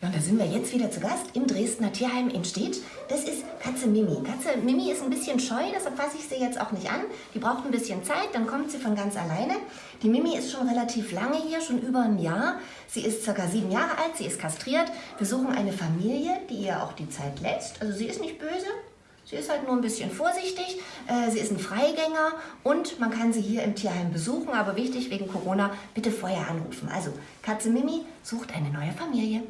Ja, und da sind wir jetzt wieder zu Gast im Dresdner Tierheim in Stedt. Das ist Katze Mimi. Katze Mimi ist ein bisschen scheu, deshalb fasse ich sie jetzt auch nicht an. Die braucht ein bisschen Zeit, dann kommt sie von ganz alleine. Die Mimi ist schon relativ lange hier, schon über ein Jahr. Sie ist circa sieben Jahre alt, sie ist kastriert. Wir suchen eine Familie, die ihr auch die Zeit lässt. Also sie ist nicht böse, Sie ist halt nur ein bisschen vorsichtig, äh, sie ist ein Freigänger und man kann sie hier im Tierheim besuchen, aber wichtig wegen Corona, bitte vorher anrufen. Also Katze Mimi sucht eine neue Familie.